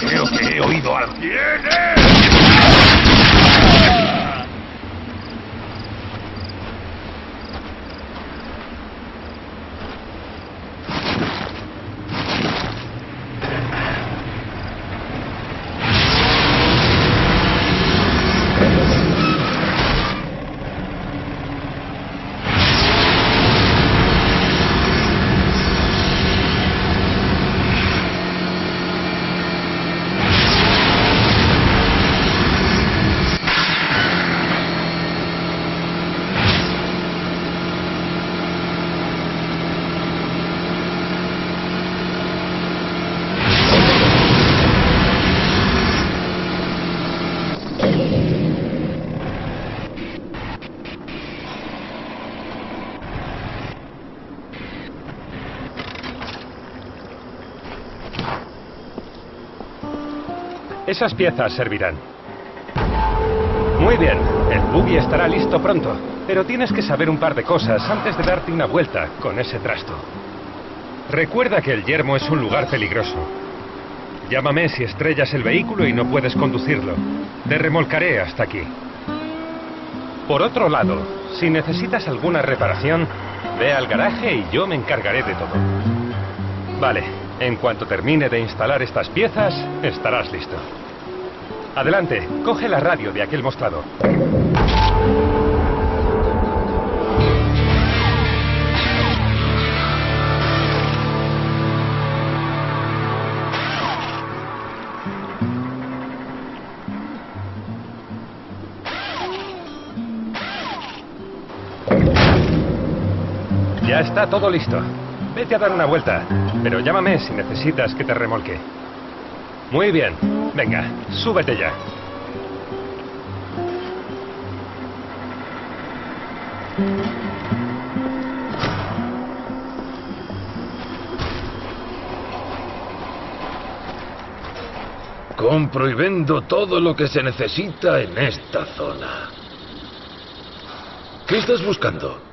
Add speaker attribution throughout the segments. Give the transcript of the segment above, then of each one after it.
Speaker 1: Creo que he oído algo. ¡Viene!
Speaker 2: Esas piezas servirán. Muy bien, el buggy estará listo pronto, pero tienes que saber un par de cosas antes de darte una vuelta con ese trasto. Recuerda que el yermo es un lugar peligroso. Llámame si estrellas el vehículo y no puedes conducirlo. Te remolcaré hasta aquí. Por otro lado, si necesitas alguna reparación, ve al garaje y yo me encargaré de todo. Vale, en cuanto termine de instalar estas piezas, estarás listo. Adelante, coge la radio de aquel mostrador. Ya está todo listo. Vete a dar una vuelta, pero llámame si necesitas que te remolque. Muy bien. Venga, súbete ya.
Speaker 1: Compro y vendo todo lo que se necesita en esta zona. ¿Qué estás buscando?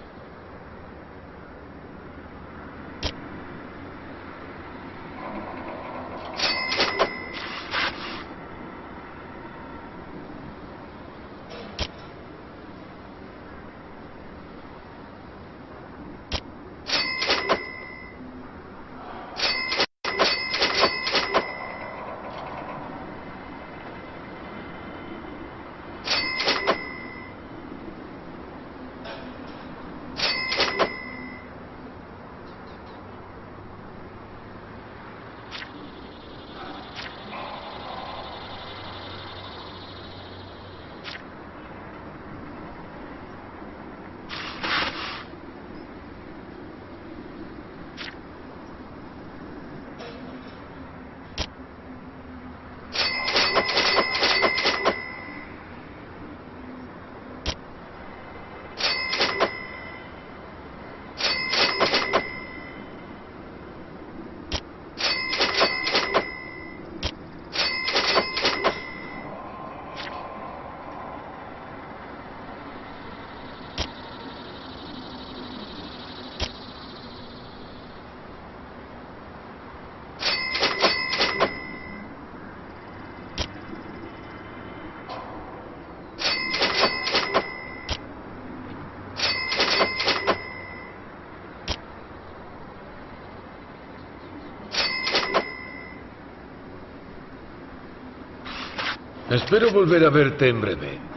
Speaker 1: Espero volver a verte en breve.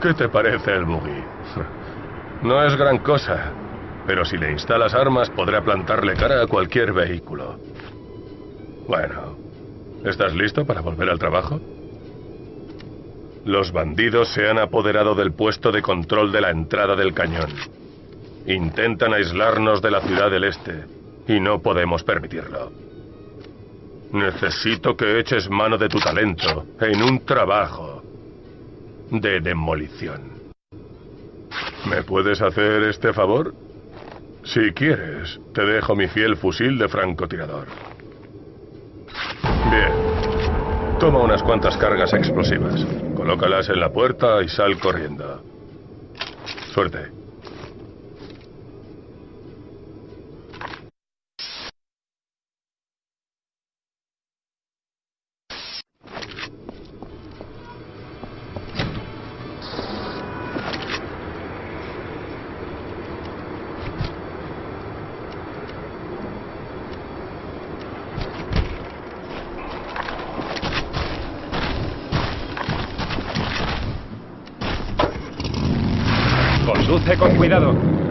Speaker 3: ¿Qué te parece el buggy? No es gran cosa, pero si le instalas armas podrá plantarle cara a cualquier vehículo. Bueno, ¿estás listo para volver al trabajo? Los bandidos se han apoderado del puesto de control de la entrada del cañón. Intentan aislarnos de la ciudad del este y no podemos permitirlo. Necesito que eches mano de tu talento en un trabajo de demolición. ¿Me puedes hacer este favor? Si quieres, te dejo mi fiel fusil de francotirador. Toma unas cuantas cargas explosivas. Colócalas en la puerta y sal corriendo. Suerte.
Speaker 2: Conduce con cuidado.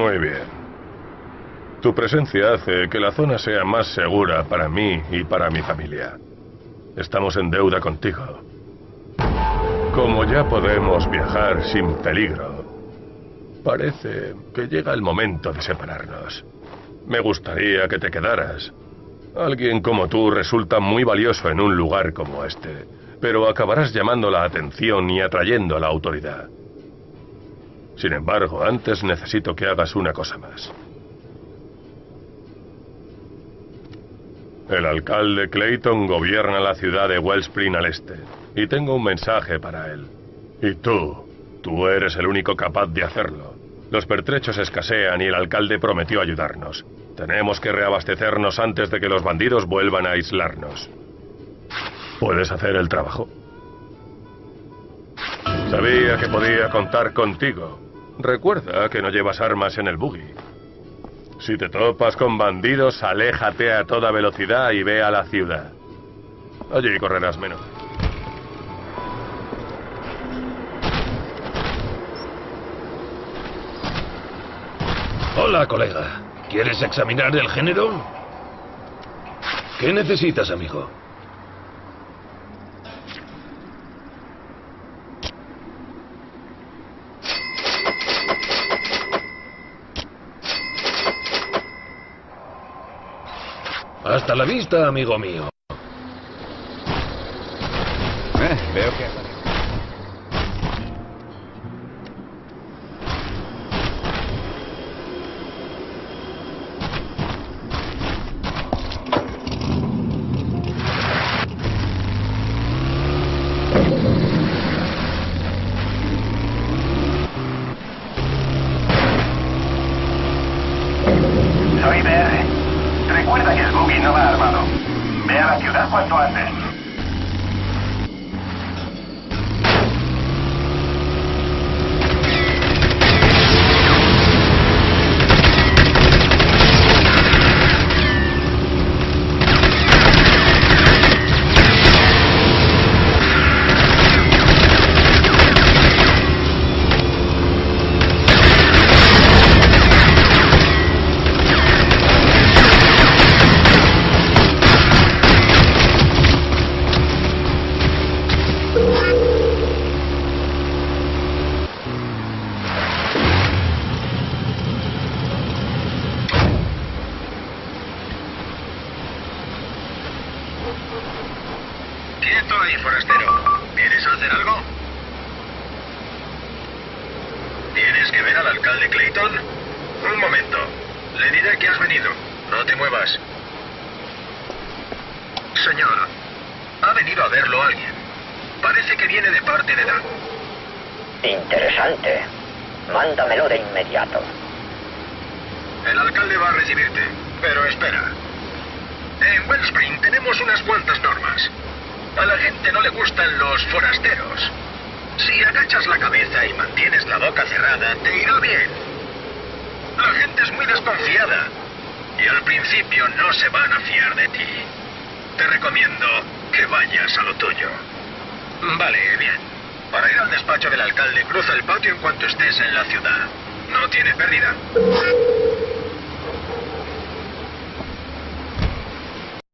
Speaker 4: Muy bien.
Speaker 3: Tu presencia hace que la zona sea más segura para mí y para mi familia. Estamos en deuda contigo. Como ya podemos viajar sin peligro, parece que llega el momento de separarnos. Me gustaría que te quedaras. Alguien como tú resulta muy valioso en un lugar como este, pero acabarás llamando la atención y atrayendo a la autoridad. Sin embargo, antes necesito que hagas una cosa más. El alcalde Clayton gobierna la ciudad de Wellspring al este, y tengo un mensaje para él. Y tú, tú eres el único capaz de hacerlo. Los pertrechos escasean y el alcalde prometió ayudarnos. Tenemos que reabastecernos antes de que los bandidos vuelvan a aislarnos. ¿Puedes hacer el trabajo? Sabía que podía contar contigo. Recuerda que no llevas armas en el buggy. Si te topas con bandidos, aléjate a toda velocidad y ve a la ciudad. Allí correrás menos.
Speaker 5: Hola, colega. ¿Quieres examinar el género? ¿Qué necesitas, amigo? Hasta la vista, amigo mío.
Speaker 6: Eh, veo que...
Speaker 1: Quieto ahí, forastero. ¿Quieres hacer algo? ¿Tienes que ver al alcalde Clayton? Un momento. Le diré que has venido. No te muevas. Señor, ha venido a verlo alguien. Parece que viene de parte de Dan.
Speaker 7: Interesante. Mándamelo de inmediato.
Speaker 1: El alcalde va a recibirte. Pero espera. En Wellspring tenemos unas cuantas normas. A la gente no le gustan los forasteros. Si agachas la cabeza y mantienes la boca cerrada, te irá bien. La gente es muy desconfiada. Y al principio no se van a fiar de ti. Te recomiendo que vayas a lo tuyo. Vale, bien. Para ir al despacho del alcalde, cruza el patio en cuanto estés en la ciudad. No tiene pérdida.